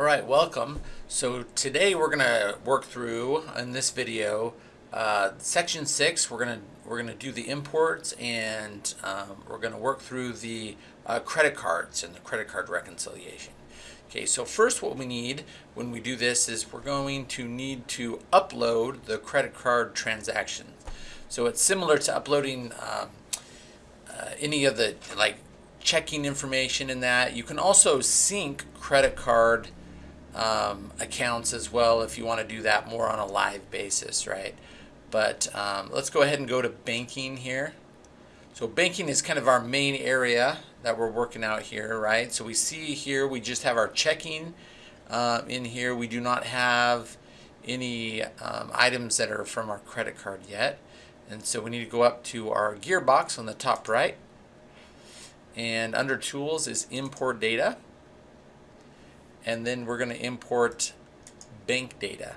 All right, welcome. So today we're going to work through in this video uh, section six. We're going to we're to do the imports and um, we're going to work through the uh, credit cards and the credit card reconciliation. Okay, so first what we need when we do this is we're going to need to upload the credit card transaction. So it's similar to uploading um, uh, any of the like checking information in that. You can also sync credit card um, accounts as well if you want to do that more on a live basis, right? But um, let's go ahead and go to banking here. So banking is kind of our main area that we're working out here, right? So we see here we just have our checking uh, in here. We do not have any um, items that are from our credit card yet. And so we need to go up to our gearbox on the top right. And under tools is import data and then we're going to import bank data.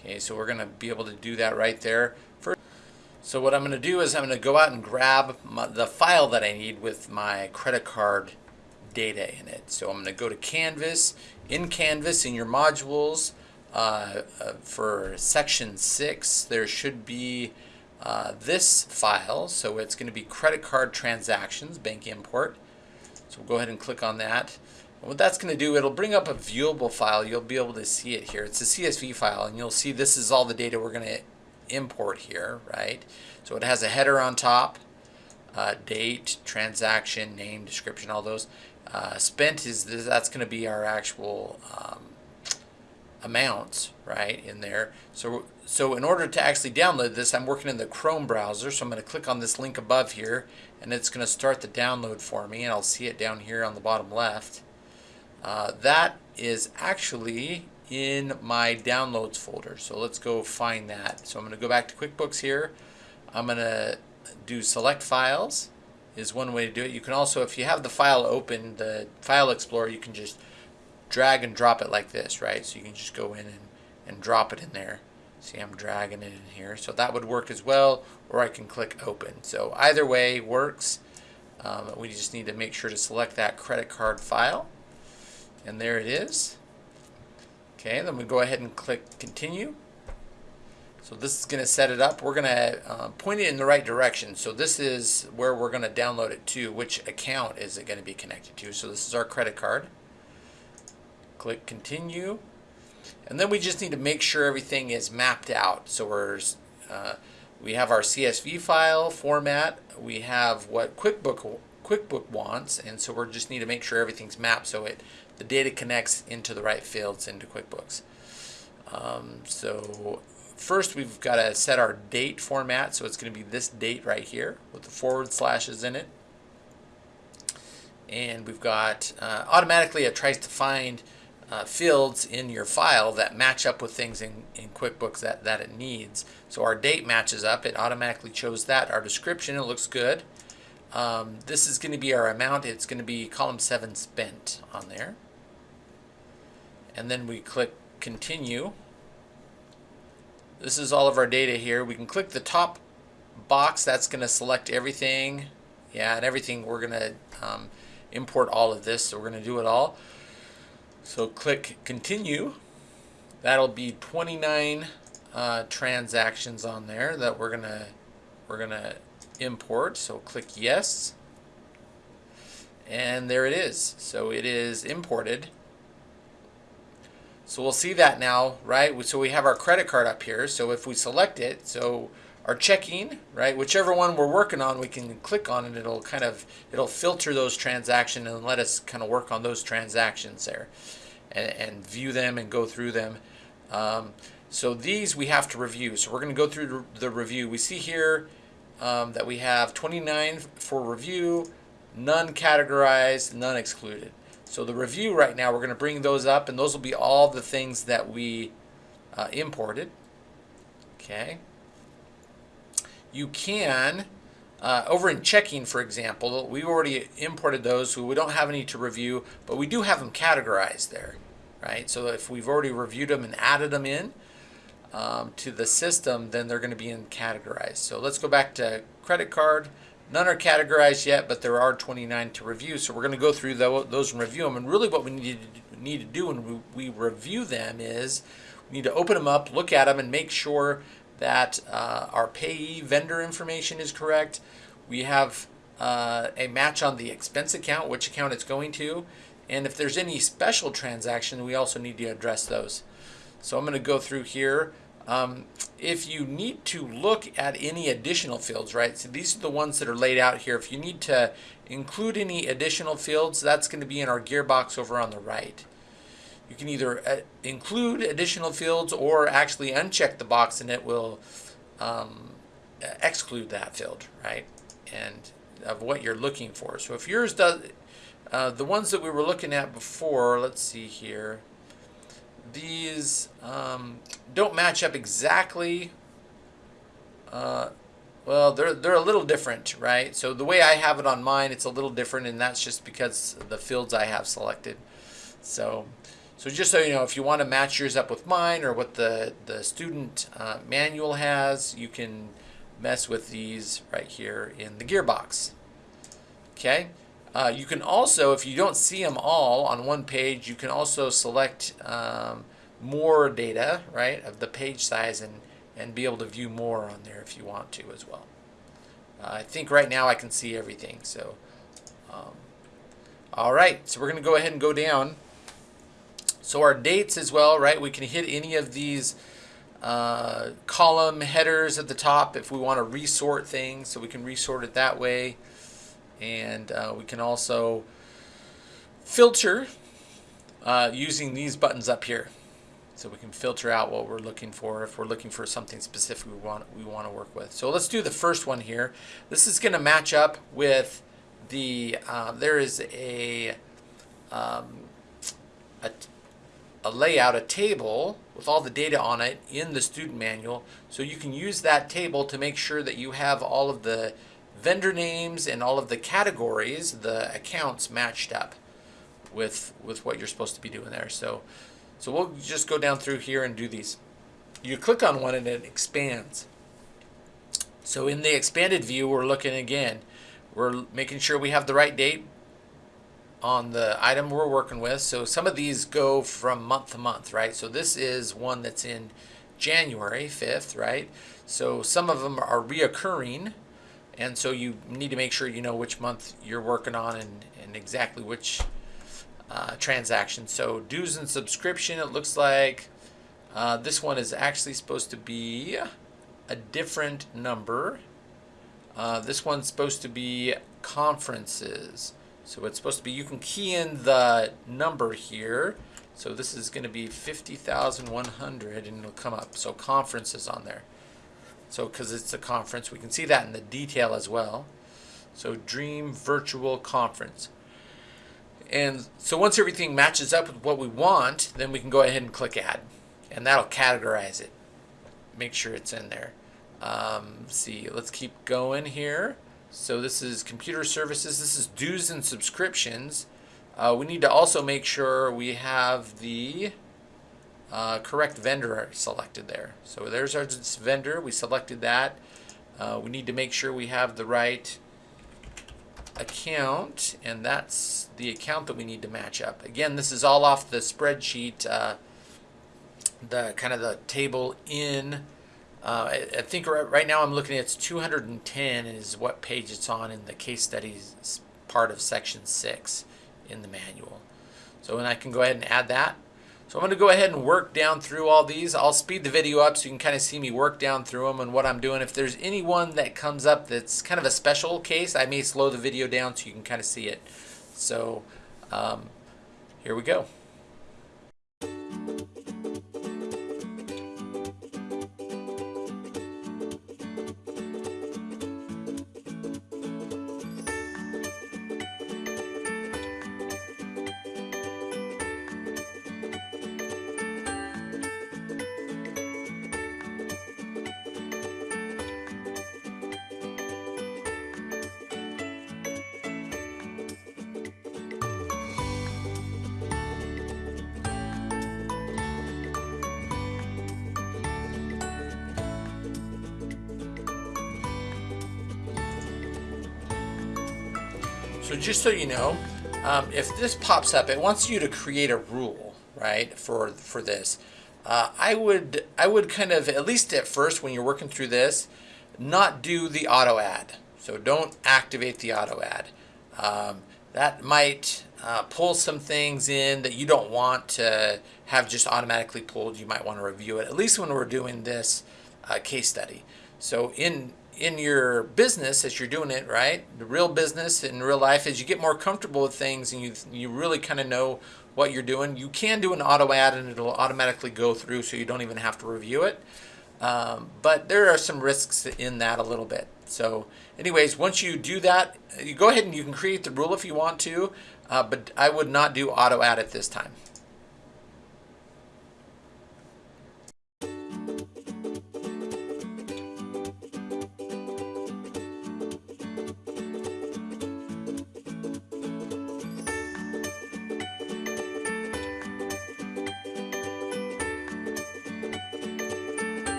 Okay, so we're going to be able to do that right there. First, so what I'm going to do is I'm going to go out and grab my, the file that I need with my credit card data in it. So I'm going to go to Canvas. In Canvas, in your modules, uh, uh, for section 6, there should be uh, this file. So it's going to be credit card transactions, bank import. So we'll go ahead and click on that what that's going to do, it'll bring up a viewable file. You'll be able to see it here. It's a CSV file, and you'll see this is all the data we're going to import here, right? So it has a header on top, uh, date, transaction, name, description, all those. Uh, spent is that's going to be our actual um, amounts, right, in there. So, so in order to actually download this, I'm working in the Chrome browser, so I'm going to click on this link above here, and it's going to start the download for me, and I'll see it down here on the bottom left. Uh, that is actually in my downloads folder. So let's go find that. So I'm going to go back to QuickBooks here. I'm going to do select files is one way to do it. You can also, if you have the file open, the File Explorer, you can just drag and drop it like this, right? So you can just go in and, and drop it in there. See, I'm dragging it in here. So that would work as well, or I can click open. So either way works. Um, we just need to make sure to select that credit card file. And there it is. Okay, then we go ahead and click continue. So this is going to set it up. We're going to uh, point it in the right direction. So this is where we're going to download it to. Which account is it going to be connected to? So this is our credit card. Click continue. And then we just need to make sure everything is mapped out. So we're, uh, we have our CSV file format. We have what QuickBook QuickBook wants, and so we just need to make sure everything's mapped so it the data connects into the right fields into QuickBooks. Um, so first we've got to set our date format, so it's going to be this date right here with the forward slashes in it. And we've got, uh, automatically it tries to find uh, fields in your file that match up with things in, in QuickBooks that, that it needs. So our date matches up, it automatically chose that. Our description, it looks good. Um, this is going to be our amount. It's going to be column 7 spent on there. And then we click continue. This is all of our data here. We can click the top box. That's going to select everything. Yeah, and everything we're going to um, import all of this. So we're going to do it all. So click continue. That'll be 29 uh, transactions on there that we're going to we're going to import. So click yes. And there it is. So it is imported. So we'll see that now, right? So we have our credit card up here. So if we select it, so our checking, right, whichever one we're working on, we can click on it. It'll kind of, it'll filter those transactions and let us kind of work on those transactions there and, and view them and go through them. Um, so these we have to review. So we're going to go through the review. We see here um, that we have 29 for review, none categorized, none excluded. So the review right now, we're going to bring those up, and those will be all the things that we uh, imported. Okay. You can, uh, over in checking, for example, we already imported those, so we don't have any to review, but we do have them categorized there, right? So if we've already reviewed them and added them in, um, to the system, then they're going to be in categorized. So let's go back to credit card. None are categorized yet, but there are 29 to review. So we're going to go through those and review them. And really what we need to need to do when we, review them is we need to open them up, look at them, and make sure that uh, our payee vendor information is correct. We have uh, a match on the expense account, which account it's going to, and if there's any special transaction, we also need to address those. So I'm going to go through here. Um, if you need to look at any additional fields, right, so these are the ones that are laid out here. If you need to include any additional fields, that's going to be in our gearbox over on the right. You can either uh, include additional fields or actually uncheck the box and it will um, exclude that field, right, and of what you're looking for. So if yours does, uh, the ones that we were looking at before, let's see here, these um, don't match up exactly. Uh, well, they're, they're a little different, right? So the way I have it on mine, it's a little different, and that's just because the fields I have selected. So, so just so you know, if you want to match yours up with mine or what the, the student uh, manual has, you can mess with these right here in the gearbox. Okay. Uh, you can also, if you don't see them all on one page, you can also select um, more data, right, of the page size and, and be able to view more on there if you want to as well. Uh, I think right now I can see everything. So, um, all right, so we're going to go ahead and go down. So our dates as well, right, we can hit any of these uh, column headers at the top if we want to resort things, so we can resort it that way and uh, we can also filter uh, using these buttons up here. So we can filter out what we're looking for if we're looking for something specific we want we want to work with. So let's do the first one here. This is going to match up with the uh, there is a, um, a a layout, a table with all the data on it in the student manual. So you can use that table to make sure that you have all of the vendor names and all of the categories, the accounts matched up with with what you're supposed to be doing there. So so we'll just go down through here and do these. You click on one and it expands. So in the expanded view, we're looking again. We're making sure we have the right date on the item we're working with. So some of these go from month to month, right? So this is one that's in January 5th, right? So some of them are reoccurring and so you need to make sure you know which month you're working on and, and exactly which uh, transaction. So dues and subscription, it looks like uh, this one is actually supposed to be a different number. Uh, this one's supposed to be conferences. So it's supposed to be, you can key in the number here. So this is going to be 50,100 and it'll come up. So conferences on there. So because it's a conference, we can see that in the detail as well. So Dream Virtual Conference. And so once everything matches up with what we want, then we can go ahead and click Add. And that'll categorize it. Make sure it's in there. Um, see, let's keep going here. So this is computer services. This is dues and subscriptions. Uh, we need to also make sure we have the uh, correct vendor selected there. So there's our vendor. We selected that. Uh, we need to make sure we have the right account, and that's the account that we need to match up. Again, this is all off the spreadsheet, uh, the kind of the table in. Uh, I, I, think right, right now I'm looking at it's 210 is what page it's on in the case studies part of section 6 in the manual. So and I can go ahead and add that. So I'm going to go ahead and work down through all these. I'll speed the video up so you can kind of see me work down through them and what I'm doing. If there's any one that comes up that's kind of a special case, I may slow the video down so you can kind of see it. So um, here we go. So just so you know, um, if this pops up, it wants you to create a rule, right, for, for this. Uh, I would I would kind of at least at first when you're working through this, not do the auto add. So don't activate the auto add. Um, that might uh, pull some things in that you don't want to have just automatically pulled. You might want to review it at least when we're doing this uh, case study. So in in your business as you're doing it right? The real business in real life is you get more comfortable with things and you you really kind of know what you're doing. You can do an auto add and it'll automatically go through so you don't even have to review it. Um, but there are some risks in that a little bit. So anyways once you do that you go ahead and you can create the rule if you want to uh, but I would not do auto add at this time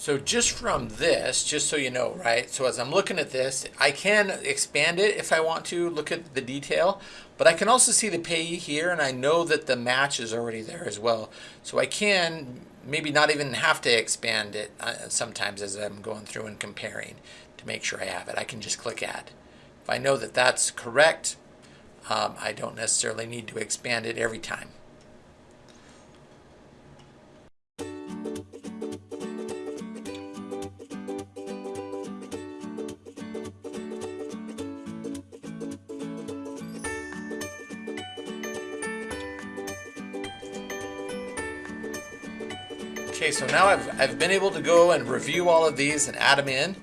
So just from this, just so you know, right? So as I'm looking at this, I can expand it if I want to, look at the detail, but I can also see the payee here and I know that the match is already there as well. So I can maybe not even have to expand it uh, sometimes as I'm going through and comparing to make sure I have it. I can just click add. If I know that that's correct, um, I don't necessarily need to expand it every time. So now I've, I've been able to go and review all of these and add them in.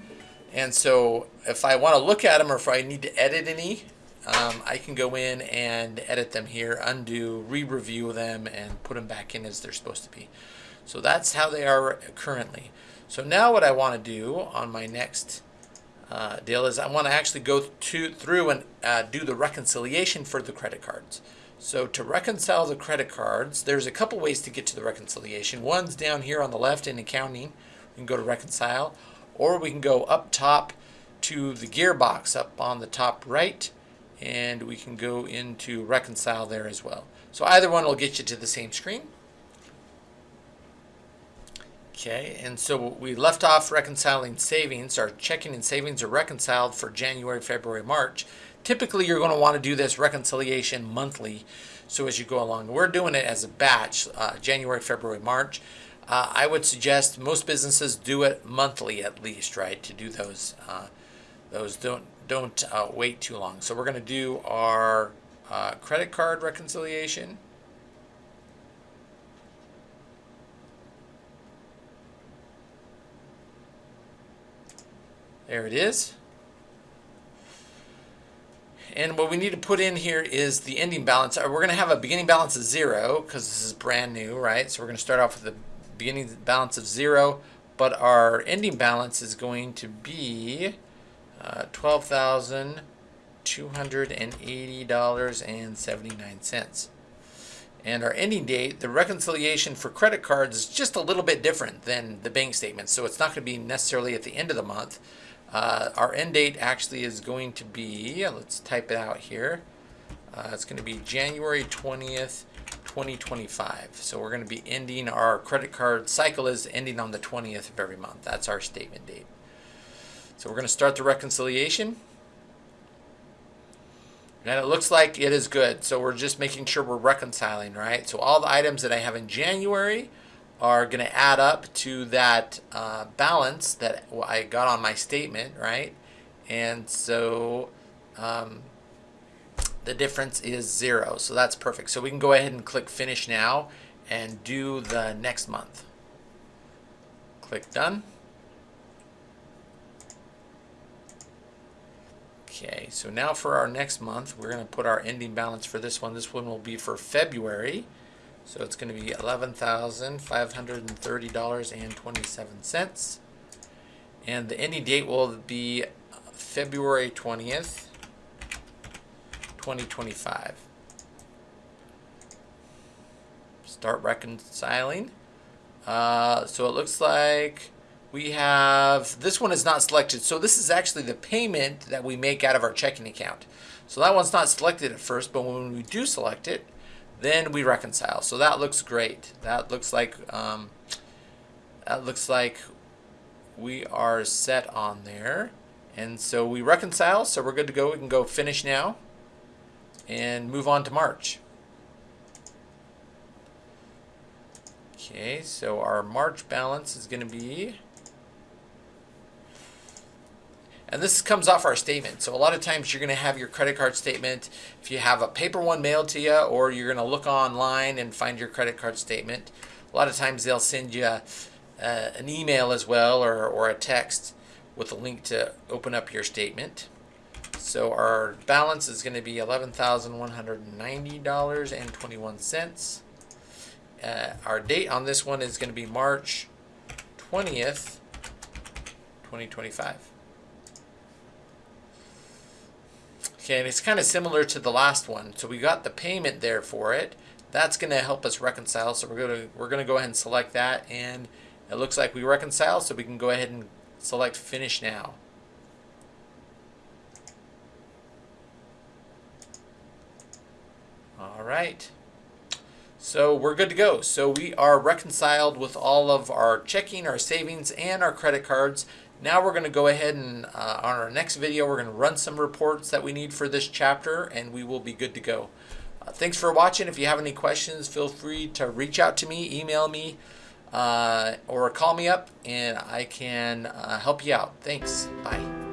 And so if I want to look at them or if I need to edit any, um, I can go in and edit them here, undo, re-review them, and put them back in as they're supposed to be. So that's how they are currently. So now what I want to do on my next uh, deal is I want to actually go to, through and uh, do the reconciliation for the credit cards. So to reconcile the credit cards, there's a couple ways to get to the reconciliation. One's down here on the left in accounting. We can go to reconcile, or we can go up top to the gearbox up on the top right, and we can go into reconcile there as well. So either one will get you to the same screen. Okay, and so we left off reconciling savings. Our checking and savings are reconciled for January, February, March. Typically, you're going to want to do this reconciliation monthly. So as you go along, we're doing it as a batch, uh, January, February, March. Uh, I would suggest most businesses do it monthly at least, right? To do those, uh, those don't don't uh, wait too long. So we're going to do our uh, credit card reconciliation. There it is. And what we need to put in here is the ending balance. Uh, we're going to have a beginning balance of zero because this is brand new, right? So we're going to start off with the beginning balance of zero, but our ending balance is going to be uh, $12,280.79. And our ending date, the reconciliation for credit cards is just a little bit different than the bank statement. So it's not going to be necessarily at the end of the month. Uh, our end date actually is going to be, let's type it out here. Uh, it's going to be January 20th, 2025. So we're going to be ending our credit card cycle is ending on the 20th of every month. That's our statement date. So we're going to start the reconciliation. And it looks like it is good. So we're just making sure we're reconciling, right? So all the items that I have in January are going to add up to that uh, balance that I got on my statement, right? And so um, the difference is zero. So that's perfect. So we can go ahead and click finish now and do the next month. Click done. Okay, so now for our next month, we're going to put our ending balance for this one. This one will be for February. So it's going to be $11,530.27. And the ending date will be February 20th, 2025. Start reconciling. Uh, so it looks like we have this one is not selected. So this is actually the payment that we make out of our checking account. So that one's not selected at first, but when we do select it, then we reconcile. So that looks great. That looks like um, that looks like we are set on there. And so we reconcile, so we're good to go. We can go finish now and move on to March. Okay, so our March balance is going to be and this comes off our statement. So a lot of times you're going to have your credit card statement. If you have a paper one mailed to you or you're going to look online and find your credit card statement, a lot of times they'll send you uh, an email as well or, or a text with a link to open up your statement. So our balance is going to be $11,190.21. Uh, our date on this one is going to be March 20th, 2025. Okay, and it's kind of similar to the last one. So we got the payment there for it. That's going to help us reconcile. So we're going to we're going to go ahead and select that, and it looks like we reconcile. So we can go ahead and select Finish Now. All right. So we're good to go. So we are reconciled with all of our checking, our savings, and our credit cards. Now we're going to go ahead and uh, on our next video, we're going to run some reports that we need for this chapter and we will be good to go. Uh, thanks for watching. If you have any questions, feel free to reach out to me, email me, uh, or call me up and I can uh, help you out. Thanks. Bye.